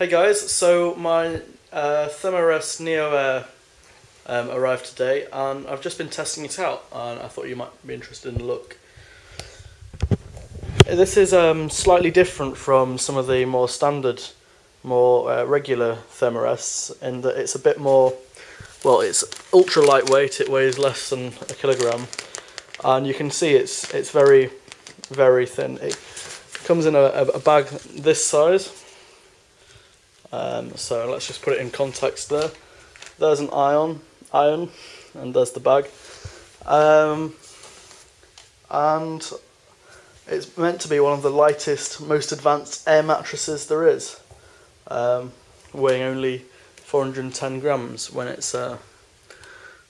Hey guys, so my uh, Thermarest Neo Air um, arrived today and I've just been testing it out and I thought you might be interested in the look. This is um, slightly different from some of the more standard, more uh, regular Thermarests in that it's a bit more, well it's ultra lightweight, it weighs less than a kilogram and you can see it's it's very very thin. It comes in a, a bag this size um, so let's just put it in context there. There's an ion, iron, and there's the bag. Um, and it's meant to be one of the lightest, most advanced air mattresses there is, um, weighing only 410 grams when it's uh,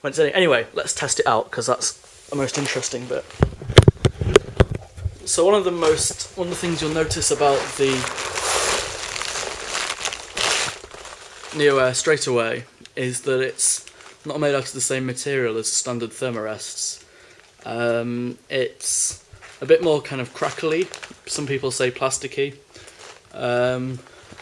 when it's any. Anyway, let's test it out because that's the most interesting bit. So one of the most one of the things you'll notice about the Neo Air straight away is that it's not made out of the same material as standard Thermarests. Um, it's a bit more kind of crackly, some people say plasticky, um,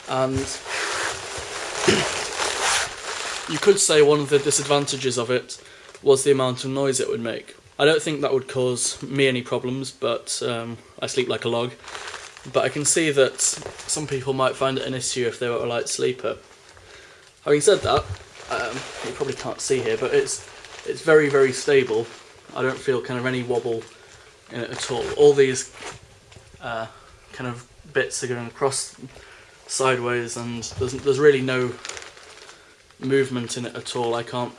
and you could say one of the disadvantages of it was the amount of noise it would make. I don't think that would cause me any problems, but um, I sleep like a log. But I can see that some people might find it an issue if they were a light sleeper. Having said that, um, you probably can't see here, but it's it's very very stable. I don't feel kind of any wobble in it at all. All these uh, kind of bits are going across sideways, and there's there's really no movement in it at all. I can't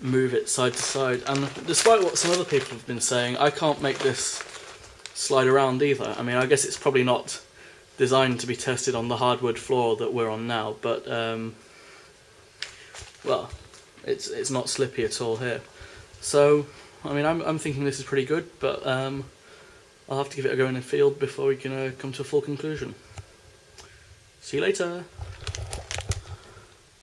move it side to side, and despite what some other people have been saying, I can't make this slide around either. I mean, I guess it's probably not designed to be tested on the hardwood floor that we're on now, but um, well, it's it's not slippy at all here. So, I mean, I'm, I'm thinking this is pretty good, but um, I'll have to give it a go in the field before we can uh, come to a full conclusion. See you later!